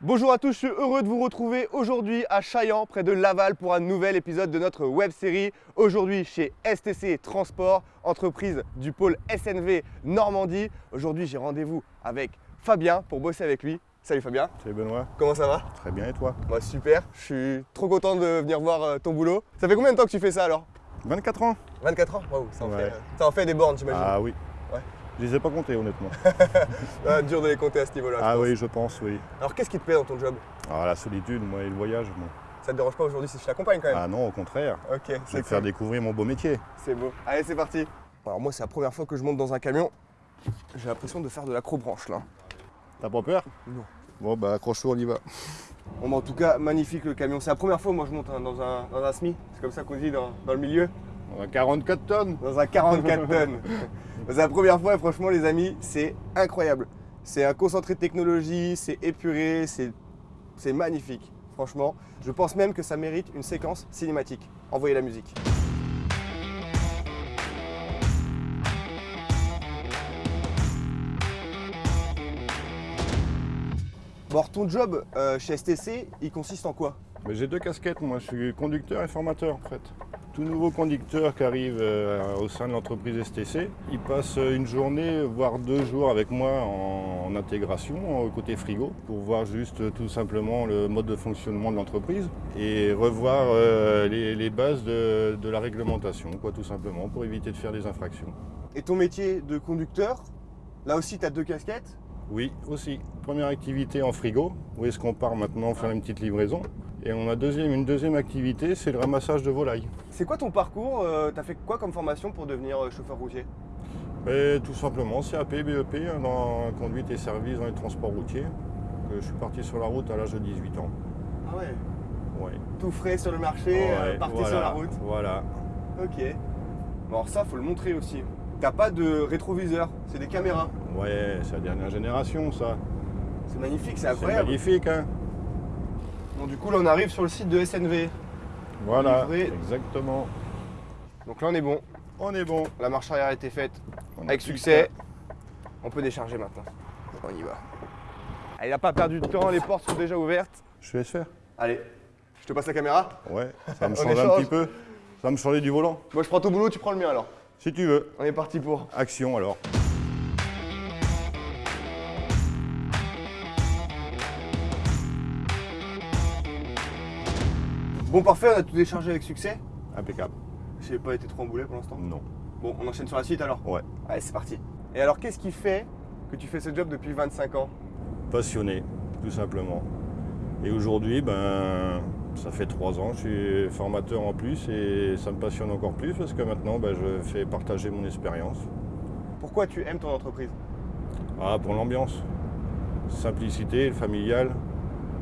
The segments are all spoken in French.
Bonjour à tous, je suis heureux de vous retrouver aujourd'hui à Chaillan, près de Laval, pour un nouvel épisode de notre web série. Aujourd'hui chez STC Transport, entreprise du pôle SNV Normandie. Aujourd'hui, j'ai rendez-vous avec Fabien pour bosser avec lui. Salut Fabien. Salut Benoît. Comment ça va? Très bien et toi? Moi super, je suis trop content de venir voir euh, ton boulot. Ça fait combien de temps que tu fais ça alors? 24 ans 24 ans? Waouh, ça, en Ouais. fait, ça en fait des bornes, j'imagine. Ah oui. Ouais. Je les ai pas comptés honnêtement. Ah, dur de les compter à ce niveau-là. je ah oui, je pense, oui. Alors qu'est-ce qui te plaît dans ton job? Alors la solitude, moi et le voyage, moi. Ça te dérange pas aujourd'hui si je t'accompagne quand même? Ah non, au contraire. Ok, Je vais c'est te faire découvrir mon beau métier. C'est beau. Allez, c'est parti. Alors moi, c'est la première fois que je monte dans un camion. J'ai l'impression de faire de l'acrobranche là. T'as pas peur? Non. Bon bah accroche-toi, on y va. Bon, bah, en tout cas, magnifique le camion. C'est la première fois, moi, je monte hein, dans, un, dans un SMI. C'est comme ça qu'on dit dans, dans le milieu. On a 44 tonnes. Dans un 44 tonnes. C'est la première fois et franchement, les amis, c'est incroyable. C'est un concentré de technologie, c'est épuré, c'est magnifique. Franchement, je pense même que ça mérite une séquence cinématique. Envoyez la musique. Bon, alors, ton job euh, chez STC, il consiste en quoi? J'ai deux casquettes, moi je suis conducteur et formateur en fait. Tout nouveau conducteur qui arrive euh, au sein de l'entreprise STC, il passe une journée, voire deux jours avec moi en, intégration, côté frigo, pour voir juste euh, tout simplement le mode de fonctionnement de l'entreprise et revoir euh, les, les bases de, de la réglementation, quoi, tout simplement, pour éviter de faire des infractions. Et ton métier de conducteur, là aussi, tu as deux casquettes? Oui, aussi. Première activité en frigo, où est-ce qu'on part maintenant faire une petite livraison. Et on a deuxième, une deuxième activité, c'est le ramassage de volailles. C'est quoi ton parcours euh, T'as fait quoi comme formation pour devenir euh, chauffeur routier? Et tout simplement, CAP, BEP hein, dans conduite et service dans les transports routiers. Donc, euh, je suis parti sur la route à l'âge de 18 ans. Ah ouais? Ouais. Tout frais sur le marché, euh, parti voilà, sur la route. Voilà. Ok. Bon, alors ça, faut le montrer aussi. T'as pas de rétroviseur, c'est des caméras. Ouais, c'est la dernière génération ça. C'est magnifique, c'est C'est incroyable. magnifique, hein Bon, du coup, là, on arrive sur le site de SNV. Voilà, Livré. exactement. Donc là, on est bon. On est bon. La marche arrière a été faite On a avec succès. On peut décharger maintenant. On y va. Allez, il a pas perdu de temps, les portes sont déjà ouvertes. Je te laisse faire. Allez, je te passe la caméra. Ouais, ça me On change un petit peu. Ça va me changer du volant. Moi, je prends ton boulot, tu prends le mien alors. Si tu veux. On est parti pour. Action alors. Bon, parfait, on a tout déchargé avec succès. Impeccable. J'ai pas été trop emboulé pour l'instant. Non. Bon, on enchaîne sur la suite alors? Ouais. Allez, c'est parti. Et alors, qu'est-ce qui fait que tu fais ce job depuis 25 ans? Passionné, tout simplement. Et aujourd'hui, ben, ça fait trois ans, je suis formateur en plus et ça me passionne encore plus parce que maintenant, ben, je fais partager mon expérience. Pourquoi tu aimes ton entreprise? Ah, pour l'ambiance, simplicité, familiale,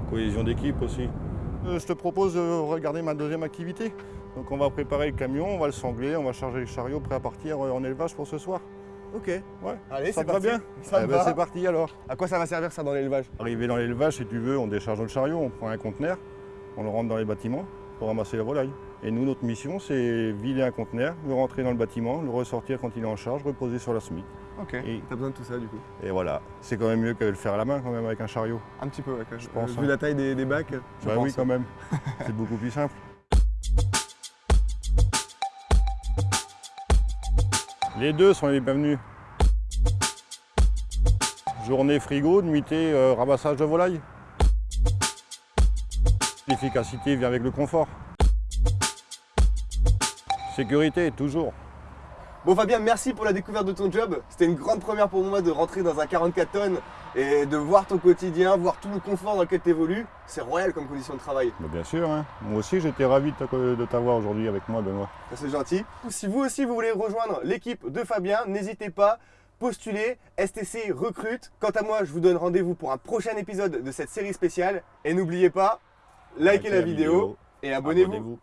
cohésion d'équipe aussi. Euh, je te propose de regarder ma deuxième activité. Donc on va préparer le camion, on va le sangler, on va charger le chariot prêt à partir euh, en élevage pour ce soir. Ok. Ouais, Allez, ça te va bien Ça Eh ben, va. C'est parti alors. À quoi ça va servir ça dans l'élevage? Arrivé dans l'élevage, si tu veux, on décharge le chariot, on prend un conteneur, on le rentre dans les bâtiments pour ramasser la volaille. Et nous, notre mission, c'est vider un conteneur, le rentrer dans le bâtiment, le ressortir quand il est en charge, reposer sur la SMIC. Ok. Et- T'as besoin de tout ça du coup Et voilà, c'est quand même mieux que le faire à la main quand même avec un chariot. Un petit peu, ouais, Je même. pense, Vu hein. la taille des, des bacs, je bah pense. oui, quand même. c'est beaucoup plus simple. Les deux sont les bienvenus. Journée frigo, nuitée euh, ramassage de volaille. L'efficacité vient avec le confort. Sécurité, toujours. Bon Fabien, merci pour la découverte de ton job. C'était une grande première pour moi de rentrer dans un 44 tonnes et de voir ton quotidien, voir tout le confort dans lequel tu évolues. C'est royal comme condition de travail. Mais bien sûr, hein. moi aussi j'étais ravi de t'a- de t'avoir aujourd'hui avec moi, Benoît. Ça, C'est gentil. Si vous aussi vous voulez rejoindre l'équipe de Fabien, n'hésitez pas. Postulez, STC recrute. Quant à moi, je vous donne rendez-vous pour un prochain épisode de cette série spéciale. Et n'oubliez pas, likez Likez la vidéo et abonnez-vous. Abonnez-vous.